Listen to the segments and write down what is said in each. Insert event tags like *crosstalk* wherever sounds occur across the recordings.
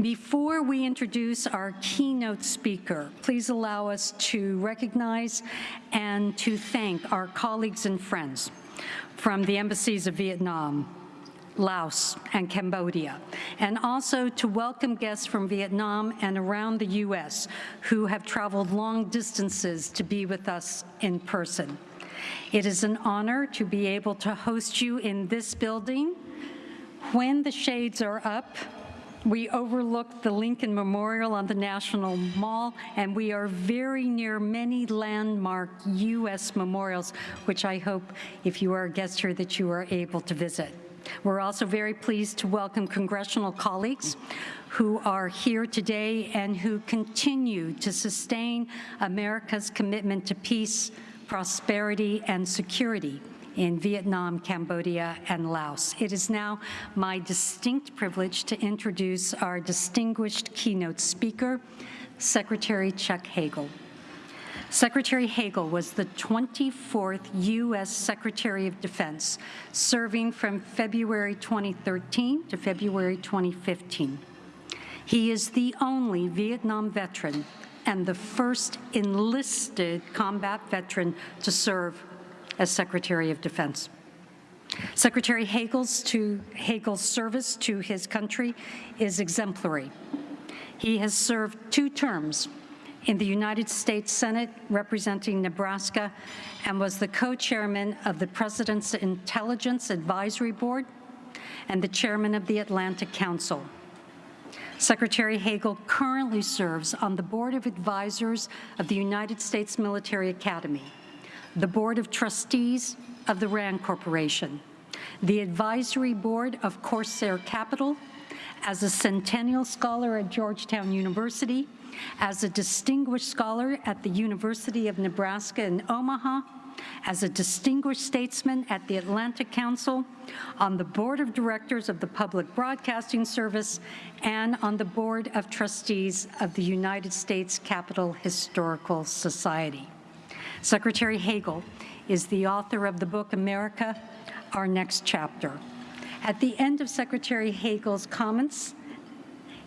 Before we introduce our keynote speaker, please allow us to recognize and to thank our colleagues and friends from the embassies of Vietnam, Laos, and Cambodia, and also to welcome guests from Vietnam and around the U.S. who have traveled long distances to be with us in person. It is an honor to be able to host you in this building. When the shades are up, we overlook the Lincoln Memorial on the National Mall, and we are very near many landmark U.S. memorials, which I hope, if you are a guest here, that you are able to visit. We're also very pleased to welcome congressional colleagues who are here today and who continue to sustain America's commitment to peace, prosperity, and security in Vietnam, Cambodia, and Laos. It is now my distinct privilege to introduce our distinguished keynote speaker, Secretary Chuck Hagel. Secretary Hagel was the 24th U.S. Secretary of Defense, serving from February 2013 to February 2015. He is the only Vietnam veteran and the first enlisted combat veteran to serve as Secretary of Defense. Secretary Hagel's, to, Hagel's service to his country is exemplary. He has served two terms in the United States Senate representing Nebraska and was the co-chairman of the President's Intelligence Advisory Board and the chairman of the Atlantic Council. Secretary Hagel currently serves on the Board of Advisors of the United States Military Academy, the Board of Trustees of the RAND Corporation, the Advisory Board of Corsair Capital, as a Centennial Scholar at Georgetown University, as a Distinguished Scholar at the University of Nebraska in Omaha, as a Distinguished Statesman at the Atlantic Council, on the Board of Directors of the Public Broadcasting Service, and on the Board of Trustees of the United States Capitol Historical Society. Secretary Hagel is the author of the book America, Our Next Chapter. At the end of Secretary Hagel's comments,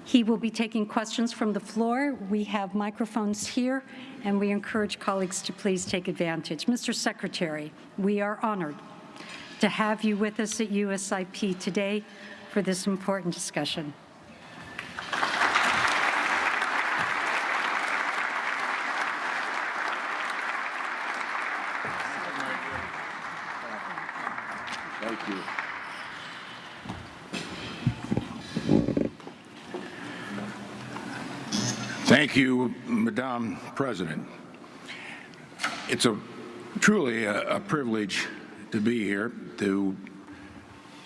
he will be taking questions from the floor. We have microphones here, and we encourage colleagues to please take advantage. Mr. Secretary, we are honored to have you with us at USIP today for this important discussion. Thank you. Thank you, Madam President. It's a truly a, a privilege to be here to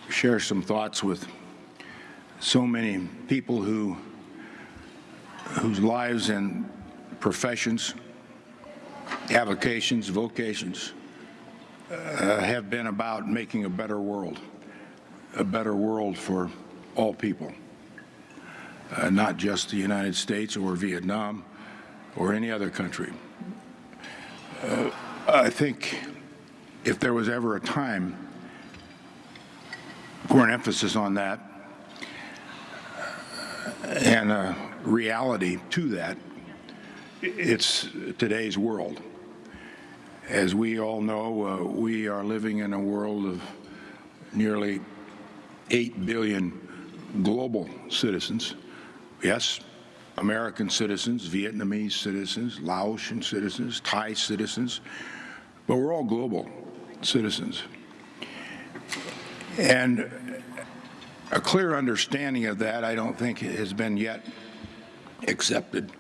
share some thoughts with so many people who whose lives and professions, avocations, vocations uh, have been about making a better world, a better world for all people, uh, not just the United States or Vietnam or any other country. Uh, I think if there was ever a time for an emphasis on that and a reality to that, it's today's world. As we all know, uh, we are living in a world of nearly 8 billion global citizens. Yes, American citizens, Vietnamese citizens, Laotian citizens, Thai citizens, but we're all global citizens. And a clear understanding of that, I don't think, has been yet accepted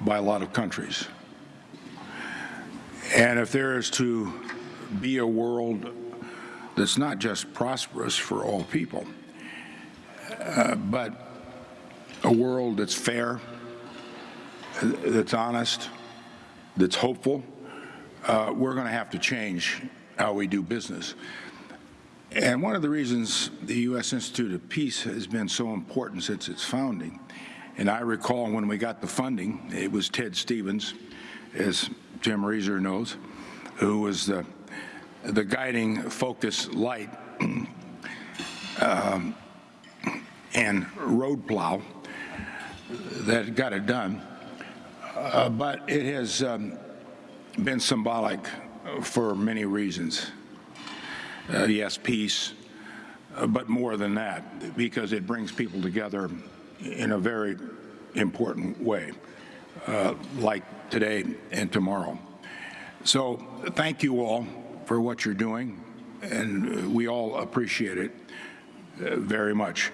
by a lot of countries. And if there is to be a world that's not just prosperous for all people, uh, but a world that's fair, that's honest, that's hopeful, uh, we're going to have to change how we do business. And one of the reasons the U.S. Institute of Peace has been so important since its founding, and I recall when we got the funding, it was Ted Stevens, as Jim Rieser knows, who was the, the guiding focus light *clears throat* um, and road plow that got it done, uh, but it has um, been symbolic for many reasons. Uh, yes, peace, uh, but more than that, because it brings people together in a very important way, uh, like today and tomorrow. So thank you all for what you're doing, and we all appreciate it uh, very much.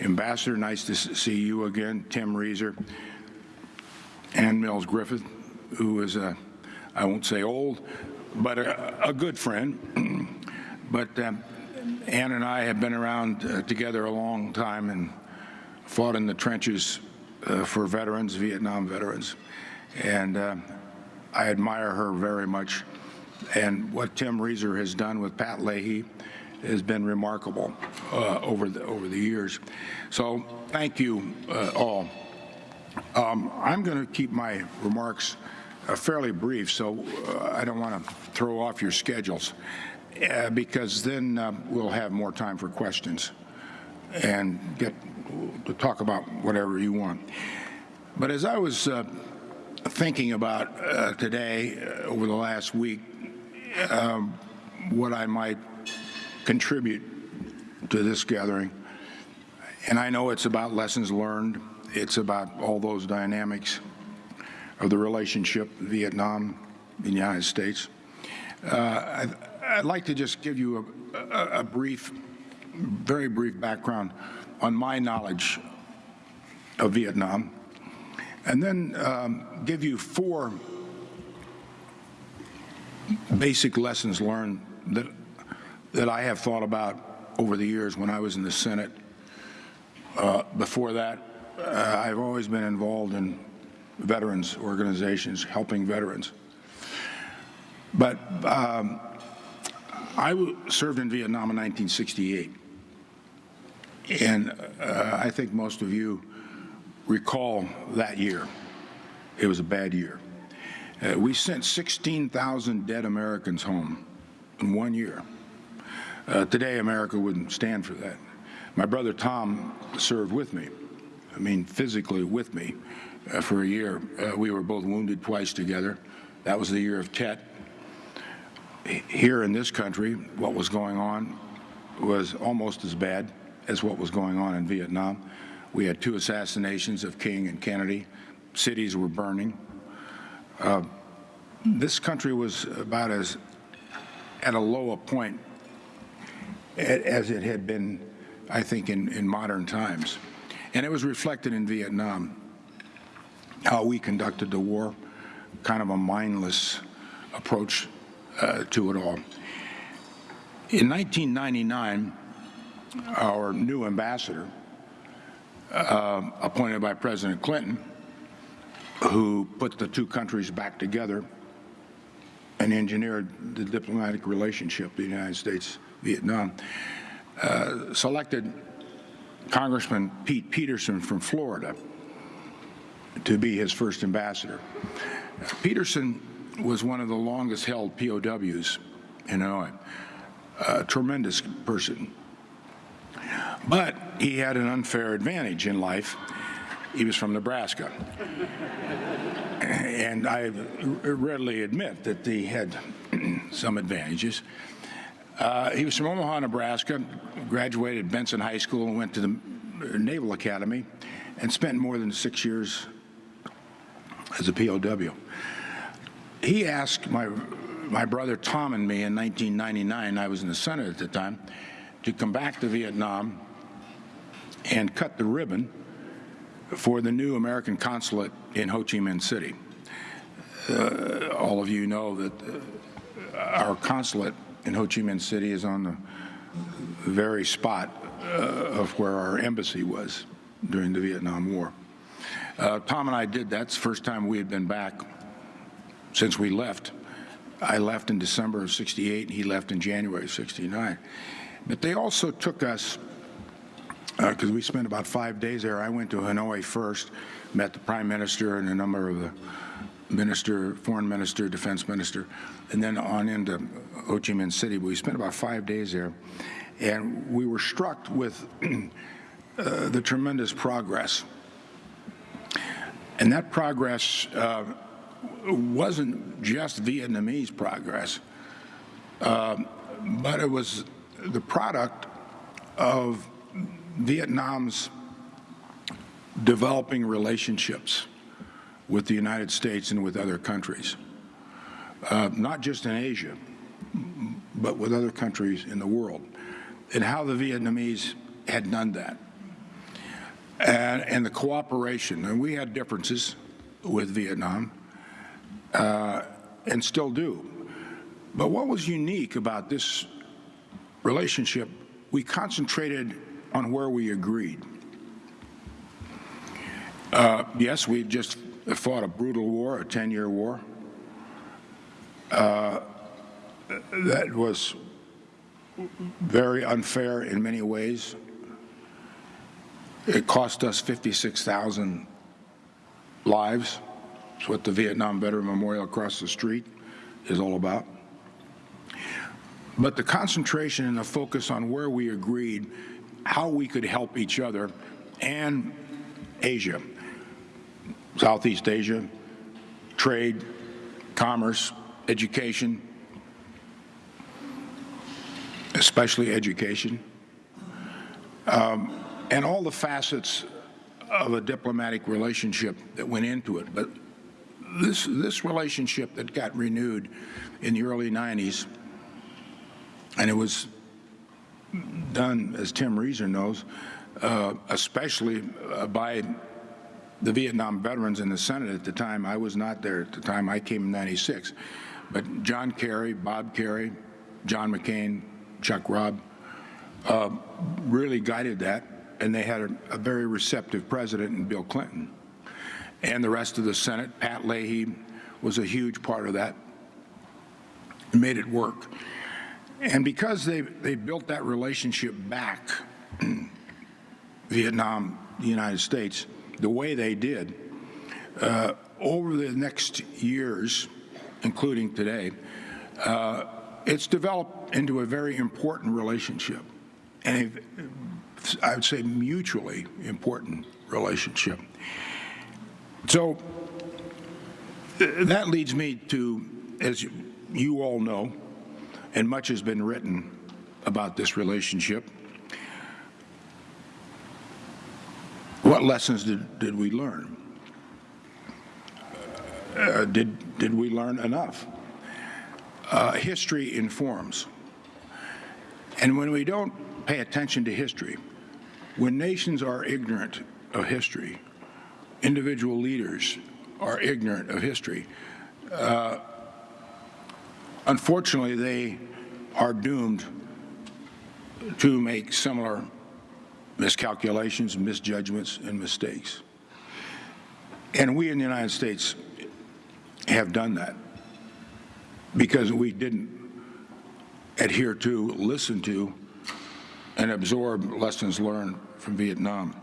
Ambassador, nice to see you again. Tim Rieser, Ann Mills Griffith, who is a, I won't say old, but a, a good friend. *clears throat* but um, Ann and I have been around uh, together a long time and fought in the trenches uh, for veterans, Vietnam veterans. And uh, I admire her very much. And what Tim Rieser has done with Pat Leahy has been remarkable uh, over, the, over the years. So thank you uh, all. Um, I'm going to keep my remarks uh, fairly brief, so uh, I don't want to throw off your schedules, uh, because then we'll have more time for questions and get to talk about whatever you want. But as I was thinking about uh, today, uh, over the last week, um, what I might contribute to this gathering, and I know it's about lessons learned, it's about all those dynamics of the relationship Vietnam and the United States. Uh, I'd, I'd like to just give you a, a, a brief, very brief background on my knowledge of Vietnam, and then um, give you four basic lessons learned that, that I have thought about over the years when I was in the Senate. Uh, before that, uh, I've always been involved in veterans organizations, helping veterans. But um, I served in Vietnam in 1968. And uh, I think most of you recall that year. It was a bad year. Uh, we sent 16,000 dead Americans home in one year. Uh, today, America wouldn't stand for that. My brother Tom served with me, I mean, physically with me uh, for a year. Uh, we were both wounded twice together. That was the year of Tet. Here in this country, what was going on was almost as bad as what was going on in Vietnam. We had two assassinations of King and Kennedy. Cities were burning. Uh, this country was about as at a lower point as it had been, I think, in, in modern times. And it was reflected in Vietnam, how we conducted the war, kind of a mindless approach uh, to it all. In 1999, our new ambassador, uh, appointed by President Clinton, who put the two countries back together and engineered the diplomatic relationship, the United States-Vietnam, uh, selected Congressman Pete Peterson from Florida to be his first ambassador. Peterson was one of the longest held POWs in Hanoi, a tremendous person. But he had an unfair advantage in life. He was from Nebraska. And I readily admit that he had *clears throat* some advantages. Uh, he was from Omaha, Nebraska, graduated Benson High School and went to the Naval Academy and spent more than six years as a POW. He asked my, my brother Tom and me in 1999, I was in the Senate at the time, to come back to Vietnam and cut the ribbon for the new American consulate in Ho Chi Minh City. Uh, all of you know that uh, our consulate in Ho Chi Minh City is on the very spot uh, of where our embassy was during the Vietnam War. Uh, Tom and I did that. It's the first time we had been back since we left. I left in December of 68, and he left in January of 69. But they also took us because we spent about five days there. I went to Hanoi first, met the prime minister and a number of the minister, foreign minister, defense minister, and then on into Ho Chi Minh City. But we spent about five days there, and we were struck with *clears throat* uh, the tremendous progress And that progress uh, wasn't just Vietnamese progress, uh, but it was the product of Vietnam's developing relationships with the United States and with other countries, uh, not just in Asia, but with other countries in the world, and how the Vietnamese had done that. And, and the cooperation, and we had differences with Vietnam, uh, and still do. But what was unique about this relationship, we concentrated on where we agreed. Uh, yes, we just fought a brutal war, a 10-year war. Uh, that was very unfair in many ways. It cost us 56,000 lives. It's what the Vietnam Veteran Memorial across the street is all about. But the concentration and the focus on where we agreed, how we could help each other, and Asia, Southeast Asia, trade, commerce, education, especially education, um, and all the facets of a diplomatic relationship that went into it. But this, this relationship that got renewed in the early 90s, and it was done, as Tim Rieser knows, uh, especially uh, by the Vietnam veterans in the Senate at the time. I was not there at the time. I came in 96. But John Kerry, Bob Kerrey, John McCain, Chuck Robb uh, really guided that, and they had a, a very receptive president in Bill Clinton. And the rest of the Senate, Pat Leahy was a huge part of that, and made it work. And because they, they built that relationship back, *clears throat* Vietnam, the United States, the way they did, uh, over the next years, including today, uh, it's developed into a very important relationship, and I would say mutually important relationship. So that leads me to, as you all know, and much has been written about this relationship, what lessons did, did we learn? Uh, did, did we learn enough? Uh, history informs. And when we don't pay attention to history, when nations are ignorant of history, individual leaders are ignorant of history, uh, unfortunately, they are doomed to make similar miscalculations, misjudgments, and mistakes. And we in the United States have done that because we didn't adhere to, listen to, and absorb lessons learned from Vietnam.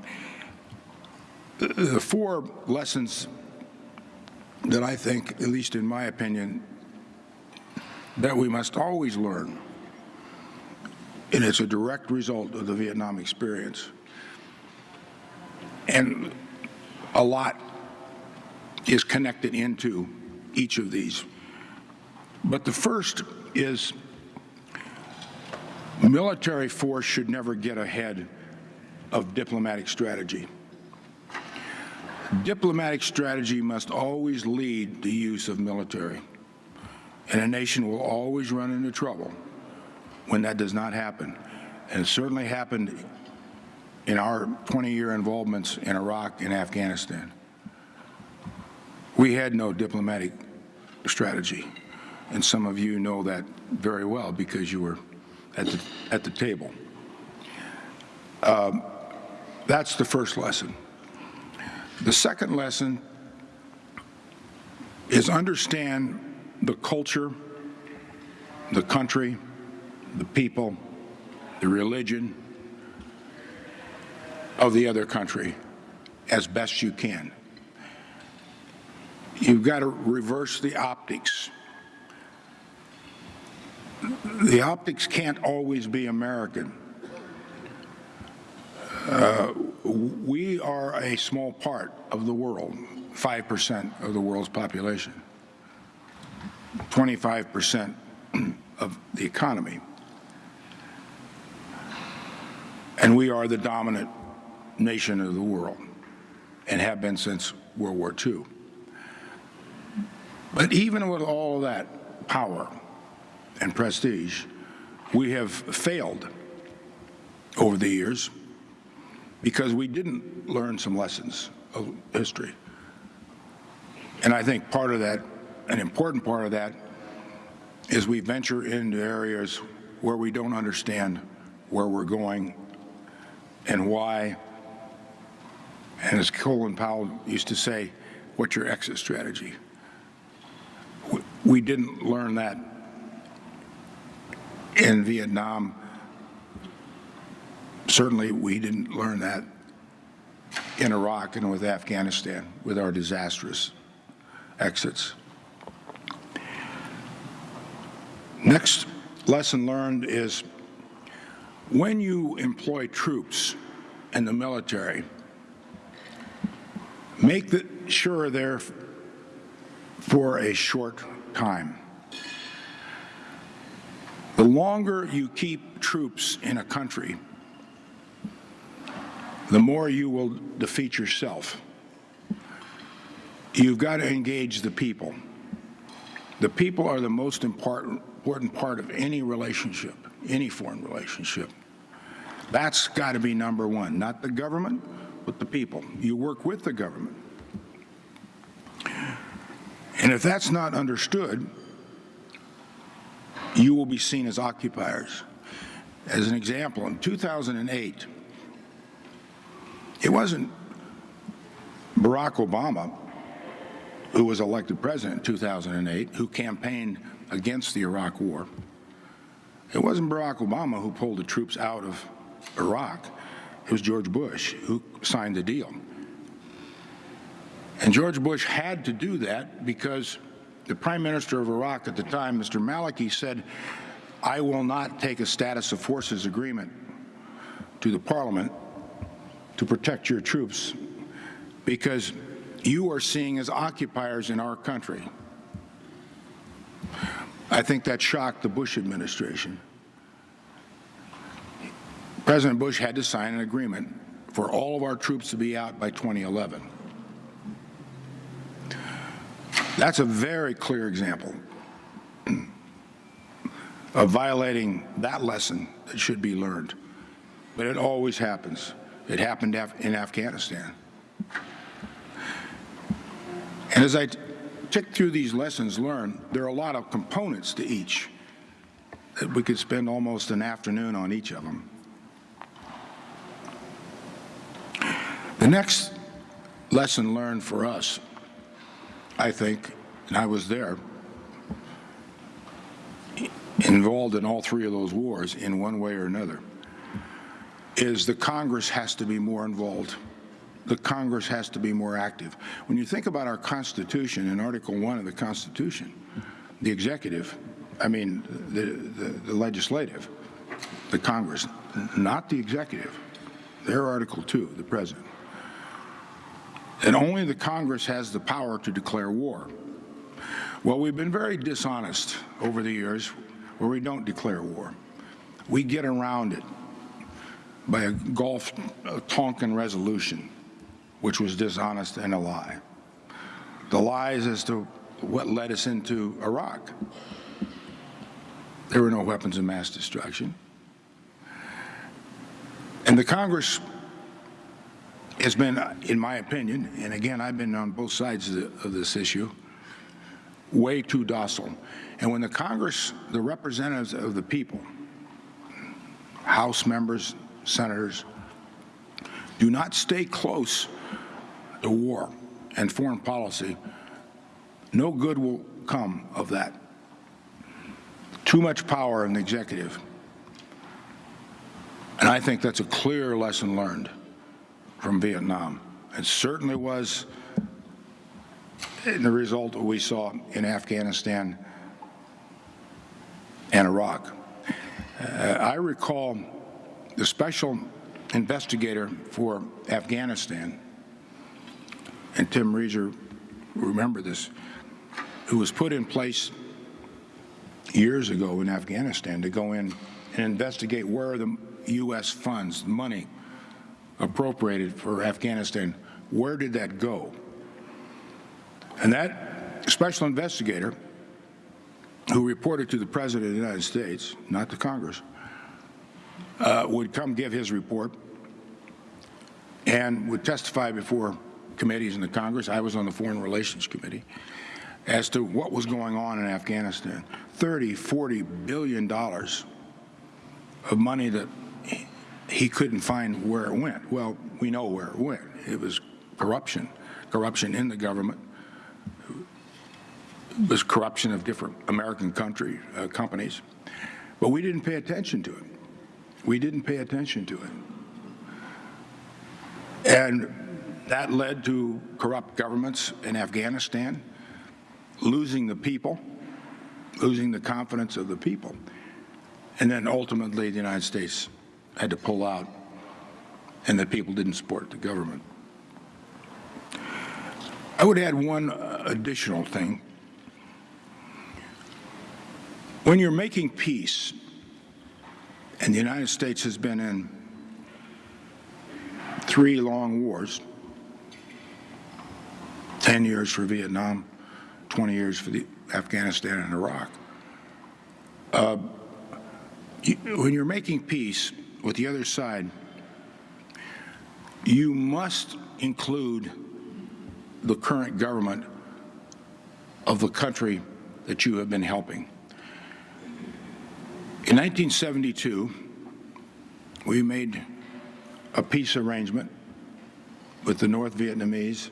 The four lessons that I think, at least in my opinion, that we must always learn, and it's a direct result of the Vietnam experience. And a lot is connected into each of these. But the first is military force should never get ahead of diplomatic strategy. Diplomatic strategy must always lead the use of military. And a nation will always run into trouble when that does not happen. And it certainly happened in our 20-year involvements in Iraq and Afghanistan. We had no diplomatic strategy. And some of you know that very well because you were at the, at the table. Um, that's the first lesson. The second lesson is understand the culture, the country, the people, the religion of the other country as best you can. You've got to reverse the optics. The optics can't always be American. Uh, we are a small part of the world. 5% of the world's population, 25% of the economy. And we are the dominant nation of the world and have been since World War II. But even with all that power and prestige, we have failed over the years because we didn't learn some lessons of history. And I think part of that, an important part of that, is we venture into areas where we don't understand where we're going and why. And as Colin Powell used to say, what's your exit strategy? We- didn't learn that in Vietnam. Certainly, we didn't learn that in Iraq and with Afghanistan with our disastrous exits. Next lesson learned is when you employ troops in the military, make the, sure they're for a short time. The longer you keep troops in a country, the more you will defeat yourself. You've got to engage the people. The people are the most important, important part of any relationship, any foreign relationship. That's got to be number one, not the government, but the people. You work with the government. And if that's not understood, you will be seen as occupiers. As an example, in 2008, it wasn't Barack Obama who was elected president in 2008 who campaigned against the Iraq War. It wasn't Barack Obama who pulled the troops out of Iraq. It was George Bush who signed the deal. And George Bush had to do that because the prime minister of Iraq at the time, Mr. Maliki, said, I will not take a status of forces agreement to the parliament to protect your troops because you are seen as occupiers in our country. I think that shocked the Bush administration. President Bush had to sign an agreement for all of our troops to be out by 2011. That's a very clear example of violating that lesson that should be learned. But it always happens. It happened in Afghanistan. And as I tick through these lessons learned, there are a lot of components to each that we could spend almost an afternoon on each of them. The next lesson learned for us, I think, and I was there, involved in all three of those wars in one way or another, is the Congress has to be more involved. The Congress has to be more active. When you think about our Constitution, in Article 1 of the Constitution, the executive, I mean, the, the, the legislative, the Congress, not the executive, their Article 2, the President. And only the Congress has the power to declare war. Well, we've been very dishonest over the years where we don't declare war. We get around it by a Gulf Tonkin resolution, which was dishonest and a lie. The lies as to what led us into Iraq. There were no weapons of mass destruction. And the Congress has been, in my opinion, and again, I've been on both sides of, the, of this issue, way too docile. And when the Congress, the representatives of the people, House members, senators, do not stay close to war and foreign policy, no good will come of that. Too much power in the executive. And I think that's a clear lesson learned from Vietnam. It certainly was in the result we saw in Afghanistan and Iraq. Uh, I recall the special investigator for Afghanistan and Tim Rieser remember this, it was put in place years ago in Afghanistan to go in and investigate where the U.S. funds, money appropriated for Afghanistan, where did that go? And that special investigator, who reported to the President of the United States, not to Congress, uh, would come give his report and would testify before committees in the Congress. I was on the Foreign Relations Committee as to what was going on in Afghanistan. 30, 40 billion dollars of money that he couldn't find where it went. Well, we know where it went. It was corruption, corruption in the government. It was corruption of different American country uh, companies. But we didn't pay attention to it. We didn't pay attention to it. And that led to corrupt governments in Afghanistan, losing the people, losing the confidence of the people. And then ultimately, the United States had to pull out, and the people didn't support the government. I would add one uh, additional thing. When you're making peace, and the United States has been in three long wars 10 years for Vietnam, 20 years for the Afghanistan and Iraq. Uh, you, when you're making peace with the other side, you must include the current government of the country that you have been helping. In 1972, we made a peace arrangement with the North Vietnamese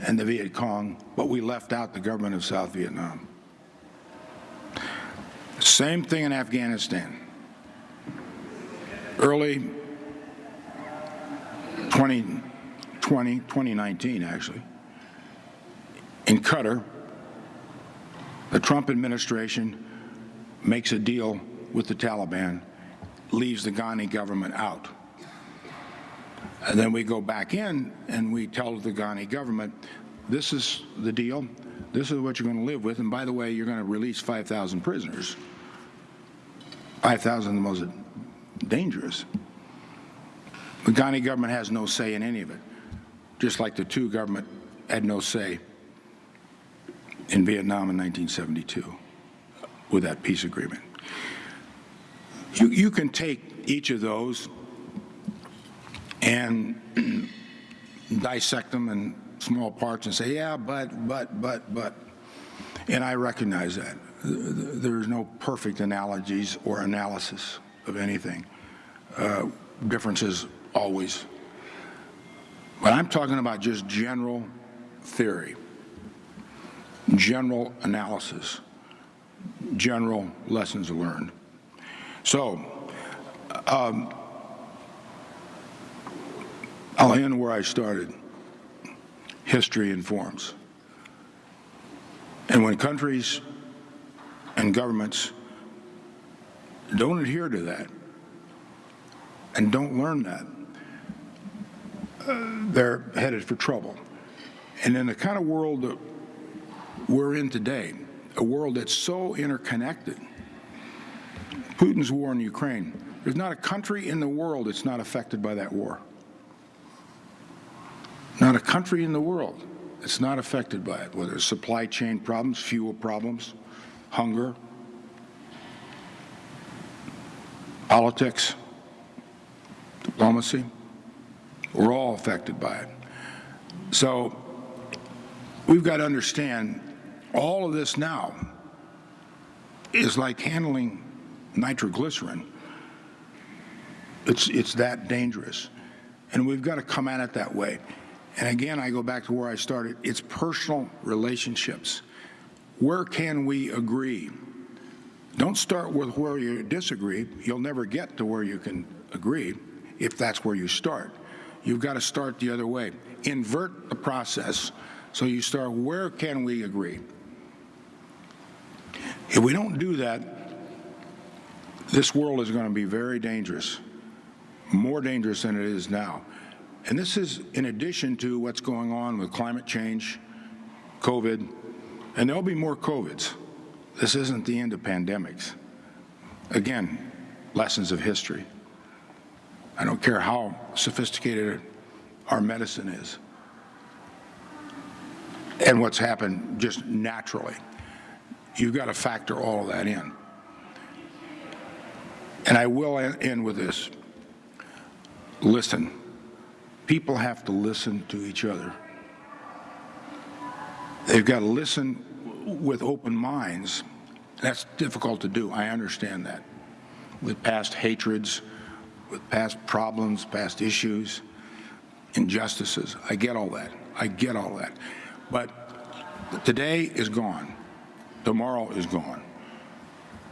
and the Viet Cong, but we left out the government of South Vietnam. Same thing in Afghanistan. Early 2020, 2019 actually, in Qatar, the Trump administration makes a deal with the Taliban, leaves the Ghani government out. And then we go back in and we tell the Ghani government, this is the deal, this is what you're going to live with, and by the way, you're going to release 5,000 prisoners. 5,000 the most dangerous. The Ghani government has no say in any of it, just like the Thieu government had no say in Vietnam in 1972 with that peace agreement. You, you can take each of those and *clears throat* dissect them in small parts and say, yeah, but, but, but, but. And I recognize that. There's no perfect analogies or analysis of anything. Uh, differences always. But I'm talking about just general theory, general analysis, general lessons learned. So, um, I'll end where I started. History informs. And when countries and governments don't adhere to that and don't learn that, uh, they're headed for trouble. And in the kind of world that we're in today, a world that's so interconnected, Putin's war in Ukraine, there's not a country in the world that's not affected by that war. Not a country in the world that's not affected by it, whether it's supply chain problems, fuel problems, hunger, politics, diplomacy. We're all affected by it. So we've got to understand all of this now is like handling nitroglycerin. It's, it's that dangerous. And we've got to come at it that way. And again, I go back to where I started. It's personal relationships. Where can we agree? Don't start with where you disagree. You'll never get to where you can agree if that's where you start. You've got to start the other way. Invert the process. So you start, where can we agree? If we don't do that, this world is going to be very dangerous, more dangerous than it is now. And this is in addition to what's going on with climate change, COVID, and there'll be more COVIDs. This isn't the end of pandemics. Again, lessons of history. I don't care how sophisticated our medicine is and what's happened just naturally. You've got to factor all of that in. And I will end with this. Listen. People have to listen to each other. They've got to listen with open minds. That's difficult to do. I understand that. With past hatreds, with past problems, past issues, injustices. I get all that. I get all that. But today is gone. Tomorrow is gone.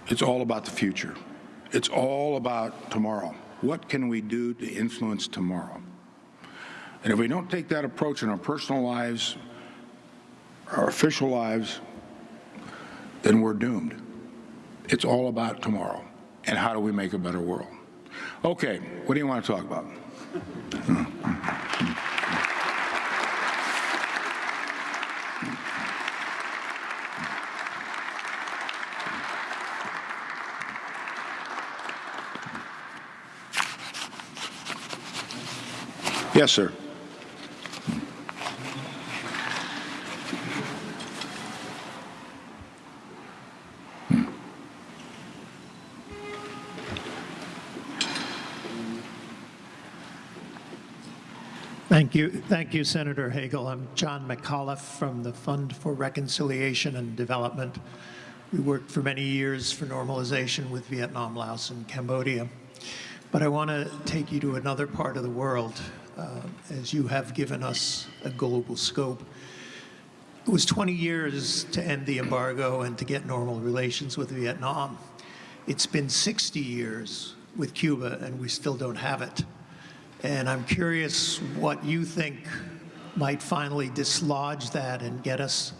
It's all about the future. It's all about tomorrow. What can we do to influence tomorrow? And if we don't take that approach in our personal lives, our official lives, then we're doomed. It's all about tomorrow and how do we make a better world. Okay, what do you want to talk about? Yes, sir. Thank you. Thank you, Senator Hagel. I'm John McAuliffe from the Fund for Reconciliation and Development. We worked for many years for normalization with Vietnam, Laos, and Cambodia. But I want to take you to another part of the world, uh, as you have given us a global scope. It was 20 years to end the embargo and to get normal relations with Vietnam. It's been 60 years with Cuba, and we still don't have it. And I'm curious what you think might finally dislodge that and get us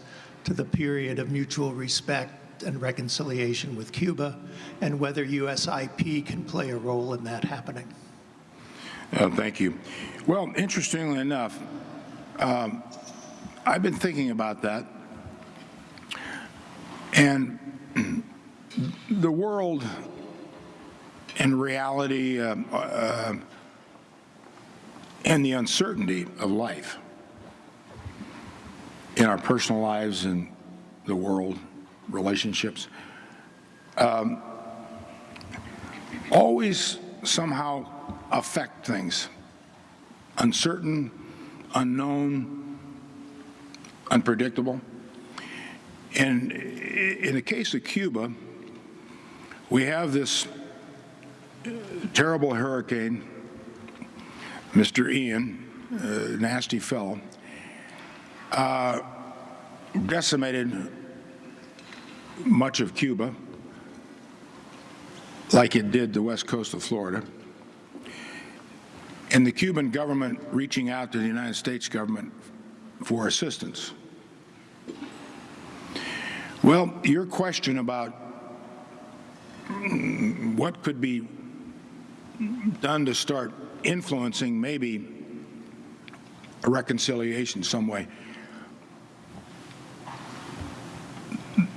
to the period of mutual respect and reconciliation with Cuba, and whether USIP can play a role in that happening. Uh, thank you. Well, interestingly enough, um, I've been thinking about that. And *clears throat* the world and reality uh, uh, and the uncertainty of life in our personal lives and the world, relationships, um, always somehow affect things. Uncertain, unknown, unpredictable. And in the case of Cuba, we have this terrible hurricane Mr. Ian, a nasty fellow, uh, decimated much of Cuba, like it did the west coast of Florida. And the Cuban government reaching out to the United States government for assistance. Well, your question about what could be done to start influencing maybe a reconciliation some way.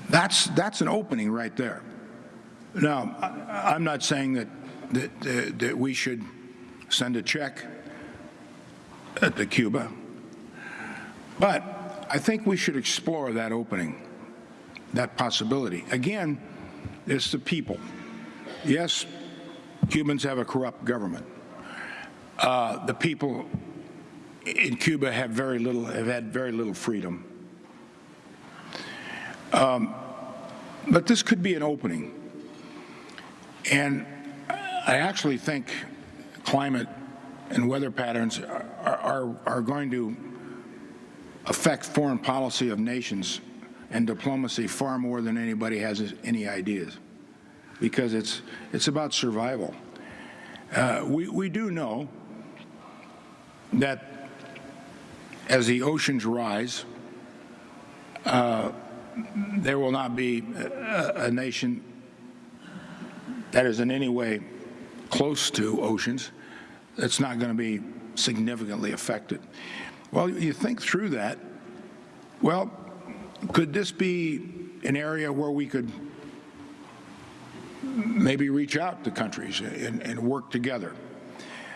That's, that's an opening right there. Now, I, am not saying that, that, that we should send a check to Cuba, but I think we should explore that opening, that possibility. Again, it's the people. Yes, Cubans have a corrupt government. Uh, the people in Cuba have very little, have had very little freedom. Um, but this could be an opening. And I actually think climate and weather patterns are, are, are going to affect foreign policy of nations and diplomacy far more than anybody has any ideas because it's, it's about survival. Uh, we, we do know that as the oceans rise, uh, there will not be a, a, nation that is in any way close to oceans that's not going to be significantly affected. Well, you think through that, well, could this be an area where we could maybe reach out to countries and, and work together?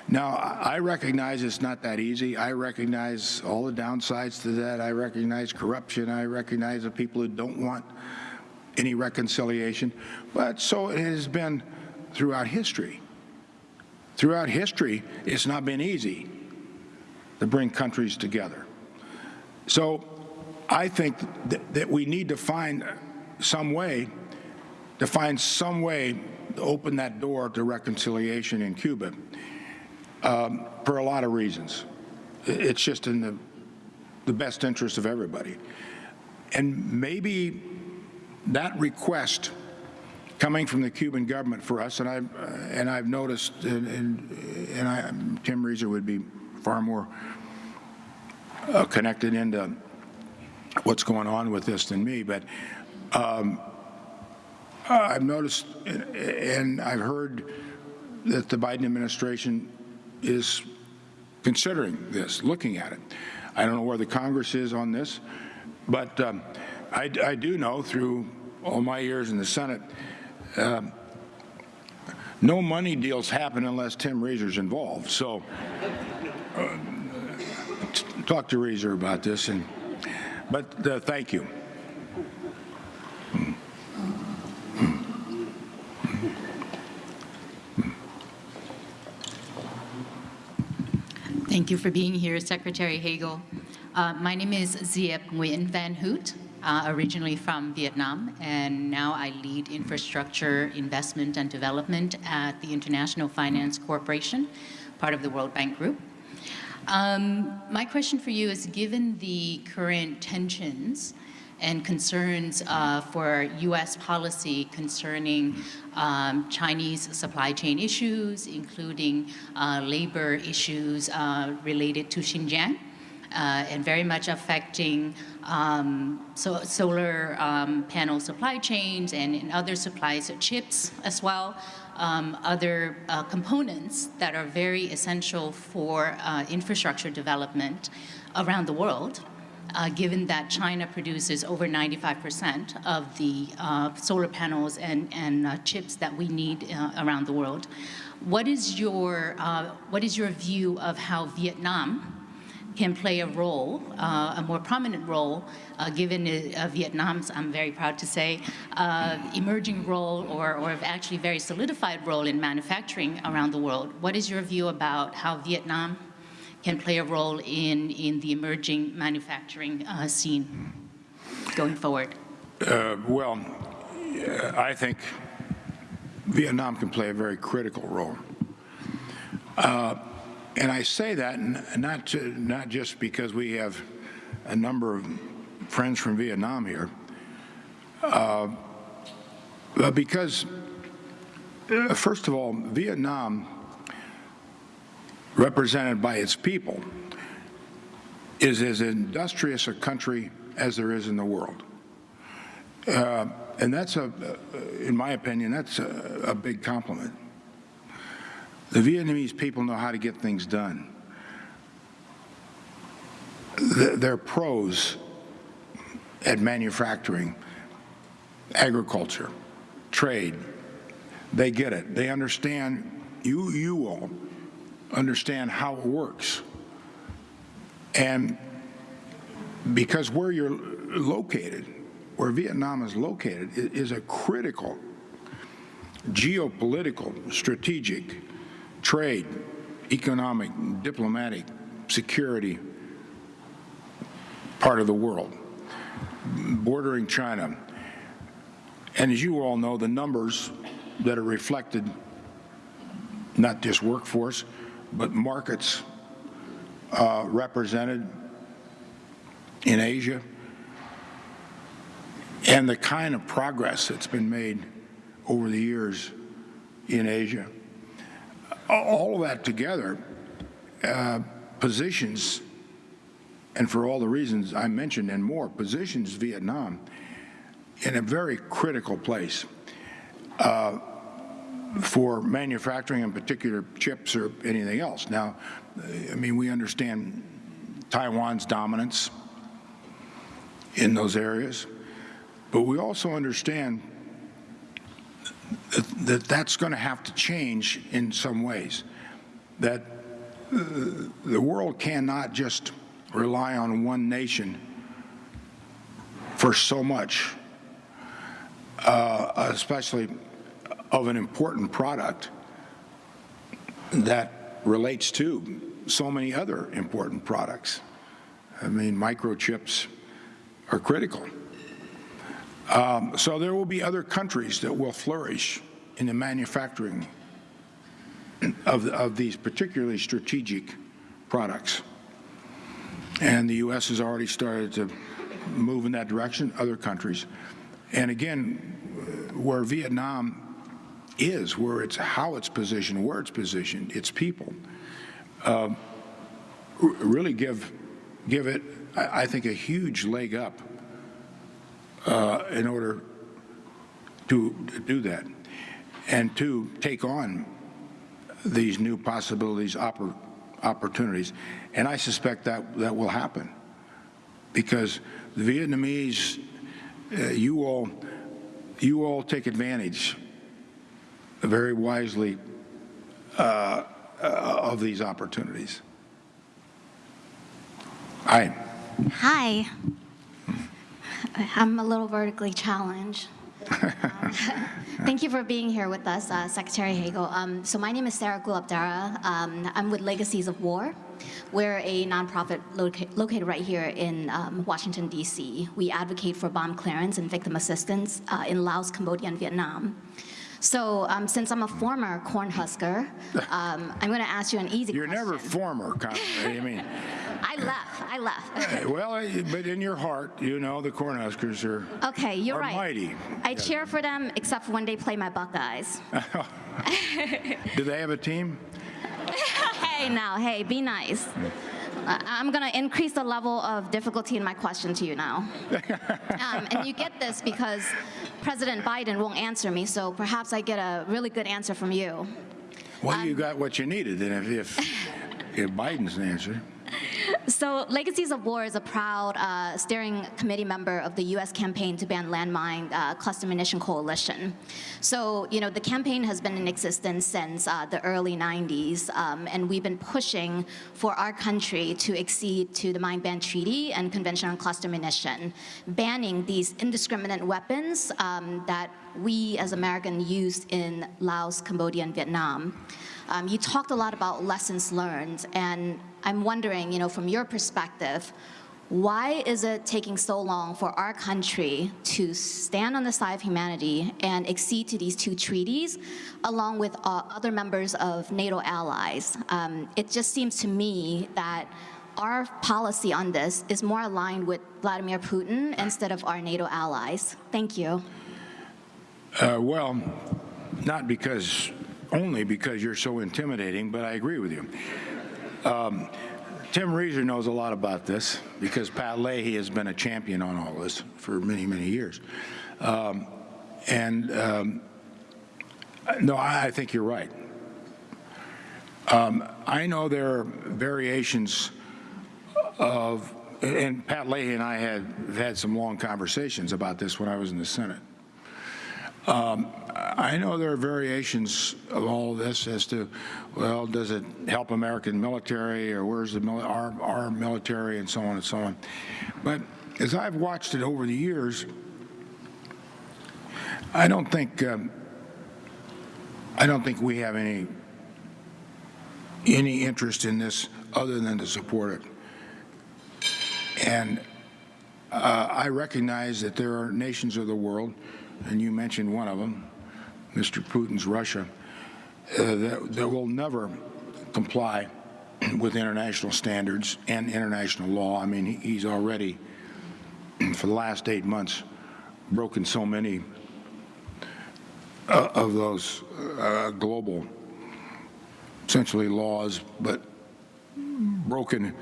Now, I recognize it's not that easy. I recognize all the downsides to that. I recognize corruption. I recognize the people who don't want any reconciliation. But so it has been throughout history. Throughout history, it's not been easy to bring countries together. So I think that, that we need to find some way, to find some way to open that door to reconciliation in Cuba um, for a lot of reasons. It's just in the, the best interest of everybody. And maybe that request coming from the Cuban government for us, and I've, uh, and I've noticed, and, and, and I, Tim Rieser would be far more uh, connected into what's going on with this than me, but um, I've noticed and, and I've heard that the Biden administration is considering this, looking at it. I don't know where the Congress is on this, but um, I, I do know through all my years in the Senate, um, no money deals happen unless Tim Rieser's involved. So uh, talk to Rieser about this. And but uh, thank you. Thank you for being here, Secretary Hagel. Uh, my name is Ziep Nguyen Van Hoot, uh, originally from Vietnam, and now I lead infrastructure investment and development at the International Finance Corporation, part of the World Bank Group. Um, my question for you is, given the current tensions and concerns uh, for U.S. policy concerning um, Chinese supply chain issues, including uh, labor issues uh, related to Xinjiang, uh, and very much affecting um, so solar um, panel supply chains and, and other supplies of chips as well, um, other uh, components that are very essential for uh, infrastructure development around the world. Uh, given that China produces over 95% of the uh, solar panels and, and uh, chips that we need uh, around the world. What is your, uh, what is your view of how Vietnam can play a role, uh, a more prominent role, given Vietnam's, I'm very proud to say, emerging role or, or actually very solidified role in manufacturing around the world. What is your view about how Vietnam can play a role in, in the emerging manufacturing uh, scene going forward? Uh, well, I think Vietnam can play a very critical role. Uh, and I say that not, to, not just because we have a number of friends from Vietnam here, uh, but because, uh, first of all, Vietnam, represented by its people, is as industrious a country as there is in the world. Uh, and that's a, in my opinion, that's a, a big compliment. The Vietnamese people know how to get things done. They're pros at manufacturing, agriculture, trade. They get it. They understand, you, you all understand how it works. And because where you're located, where Vietnam is located, is a critical geopolitical, strategic trade, economic, diplomatic, security part of the world, bordering China. And as you all know, the numbers that are reflected, not just workforce, but markets uh, represented in Asia, and the kind of progress that's been made over the years in Asia all of that together uh, positions, and for all the reasons I mentioned and more, positions Vietnam in a very critical place. Uh, for manufacturing in particular chips or anything else. Now, I mean, we understand Taiwan's dominance in those areas, but we also understand that, that that's going to have to change in some ways, that uh, the world cannot just rely on one nation for so much, uh, especially of an important product that relates to so many other important products. I mean, microchips are critical. Um, so there will be other countries that will flourish in the manufacturing of, of these particularly strategic products. And the U.S. has already started to move in that direction, other countries. And again, where Vietnam is, where it's how it's positioned, where it's positioned, its people, uh, really give give it, I, I think, a huge leg up uh, in order to do that, and to take on these new possibilities, oppor opportunities. And I suspect that that will happen because the Vietnamese, uh, you all, you all take advantage very wisely uh, uh, of these opportunities. Aye. Hi. I'm a little vertically challenged. Um, *laughs* Thank you for being here with us, uh, Secretary Hagel. Um, so my name is Sarah Gulabdara. Um, I'm with Legacies of War. We're a nonprofit loca located right here in um, Washington, D.C. We advocate for bomb clearance and victim assistance uh, in Laos, Cambodia, and Vietnam. So um, since I'm a former Cornhusker, um, I'm going to ask you an easy question. You're question. never former, I mean, *laughs* I left. I left. well, but in your heart, you know, the Cornhuskers are, Okay, you're are right. mighty. I cheer for them except for when they play my Buckeyes. *laughs* Do they have a team? *laughs* hey, now, hey, be nice. I'm going to increase the level of difficulty in my question to you now. *laughs* um, and you get this because President Biden won't answer me, so perhaps I get a really good answer from you. Well, Um, you got what you needed, then if, if, if Biden's an answer. So Legacies of War is a proud uh, steering committee member of the U.S. campaign to ban landmine uh, cluster munition coalition. So, you know, the campaign has been in existence since uh, the early 90s, um, and we've been pushing for our country to accede to the Mine Ban Treaty and Convention on Cluster Munition, banning these indiscriminate weapons um, that we as Americans used in Laos, Cambodia, and Vietnam. Um, you talked a lot about lessons learned, and I'm wondering, you know, from your perspective, why is it taking so long for our country to stand on the side of humanity and accede to these two treaties, along with uh, other members of NATO allies? Um, it just seems to me that our policy on this is more aligned with Vladimir Putin instead of our NATO allies. Thank you. Uh, well, not because, only because you're so intimidating, but I agree with you. Um, Tim Rieser knows a lot about this because Pat Leahy has been a champion on all this for many, many years. Um, and um, no, I, think you're right. Um, I know there are variations of, and Pat Leahy and I had had some long conversations about this when I was in the Senate. I know there are variations of all of this as to, well, does it help American military or where's the mili our, our military and so on and so on. But as I've watched it over the years, I don't think um, I don't think we have any any interest in this other than to support it. And uh, I recognize that there are nations of the world and you mentioned one of them, Mr. Putin's Russia, uh, that, that will never comply *clears throat* with international standards and international law. I mean, he's already, *clears throat* for the last eight months, broken so many uh, of those uh, global, essentially laws, but broken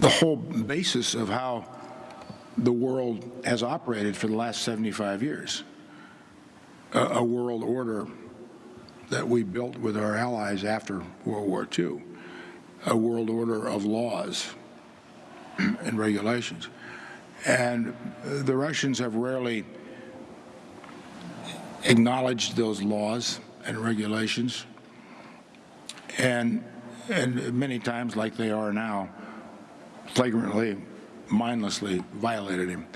the whole basis of how the world has operated for the last 75 years. A, a world order that we built with our allies after World War II, a world order of laws *clears throat* and regulations. And the Russians have rarely acknowledged those laws and regulations, and, and many times, like they are now, flagrantly, mindlessly violated him.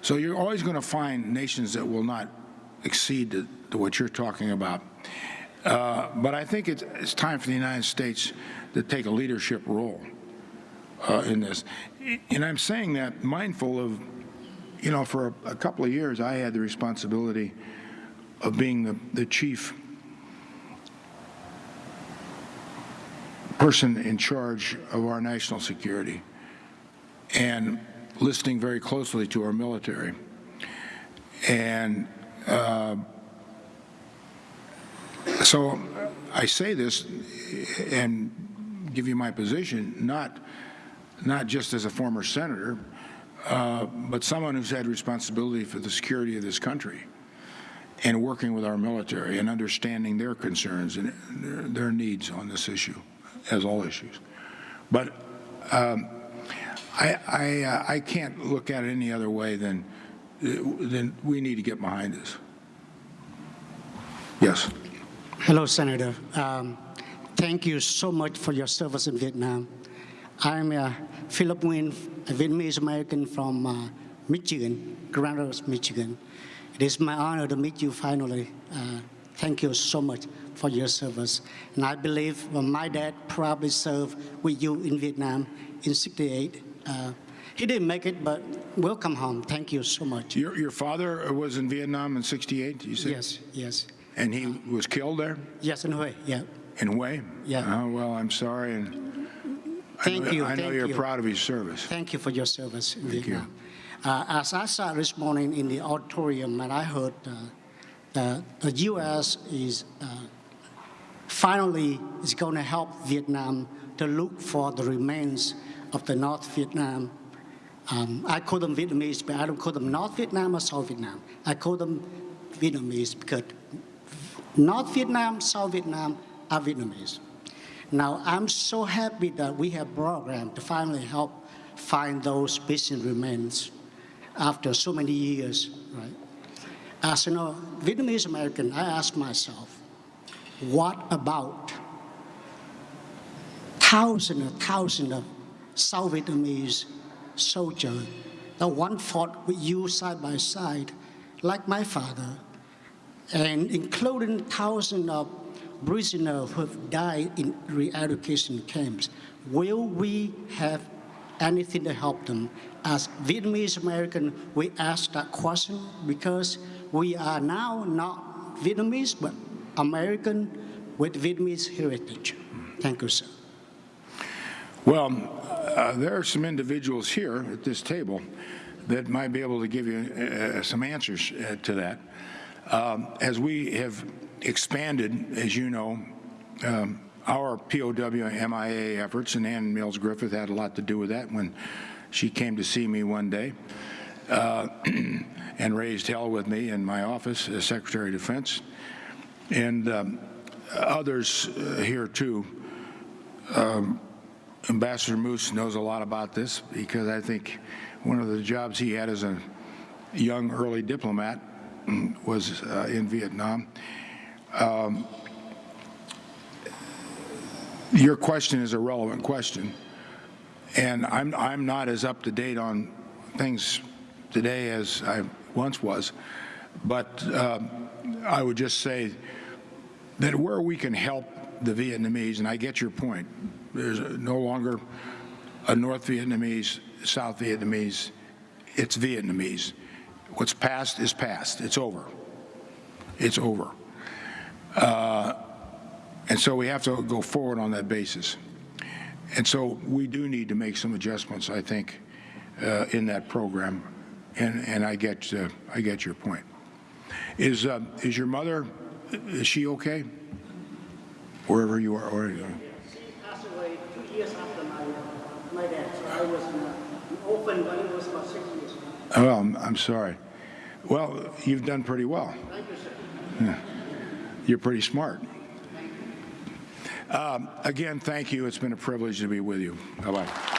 So you're always going to find nations that will not exceed to, what you're talking about. Uh, but I think it's, it's time for the United States to take a leadership role uh, in this. And I'm saying that mindful of, you know, for a, a couple of years, I had the responsibility of being the, the chief person in charge of our national security and listening very closely to our military. And so I say this and give you my position, not, not just as a former senator, uh, but someone who's had responsibility for the security of this country and working with our military and understanding their concerns and their, their needs on this issue, as all issues. But um, I, I, uh, I can't look at it any other way than, than we need to get behind this. Yes. Hello, Senator. Um, thank you so much for your service in Vietnam. I'm uh, Philip Nguyen, a Vietnamese American from uh, Michigan, Grand Rapids, Michigan. It is my honor to meet you finally. Uh, thank you so much for your service. And I believe well, my dad probably served with you in Vietnam in 68. He didn't make it, but welcome home. Thank you so much. Your, your father was in Vietnam in 68, you said? Yes, yes. And he was killed there Yes, in way, yeah. in Hue? Yeah. Oh, well, I'm sorry. And I Thank know, you, I know thank you're you. proud of his service. Thank you for your service in Thank you. Vietnam. Uh, as I sat this morning in the auditorium and I heard uh, that the U.S. is uh, finally is going to help Vietnam to look for the remains of the North Vietnam. Um, I call them Vietnamese, but I don't call them North Vietnam or South Vietnam. I call them Vietnamese because North Vietnam, South Vietnam are Vietnamese. Now, I'm so happy that we have program to finally help find those missing remains after so many years, right? As you know, Vietnamese American, I ask myself, what about thousands and thousands of South Vietnamese soldiers that one fought with you side by side, like my father, and including thousands of prisoners who have died in re-education camps. Will we have anything to help them? As Vietnamese American, we ask that question because we are now not Vietnamese, but American with Vietnamese heritage. Thank you, sir. Well, uh, there are some individuals here at this table that might be able to give you uh, some answers uh, to that. Um, as we have expanded, as you know, um, our POW MIA efforts, and Ann Mills Griffith had a lot to do with that when she came to see me one day uh, *clears throat* and raised hell with me in my office as Secretary of Defense, and um, others uh, here too. Um, Ambassador Moose knows a lot about this because I think one of the jobs he had as a young early diplomat was uh, in Vietnam. Um, your question is a relevant question, and I'm I'm not as up to date on things today as I once was, but uh, I would just say that where we can help the Vietnamese, and I get your point, there's no longer a North Vietnamese, South Vietnamese, it's Vietnamese. What's past is past. It's over. It's over. Uh, and so we have to go forward on that basis. And so we do need to make some adjustments, I think, uh, in that program. And, and I get uh, I get your point. Is uh, is your mother? Is she okay? Wherever you are, or, She passed away two years after my, my dad, so I was an orphan when I was about six years old. oh, I'm, I'm sorry. Well, you've done pretty well. Thank you, sir. You're pretty smart. Um, Again, thank you. It's been a privilege to be with you. Bye-bye.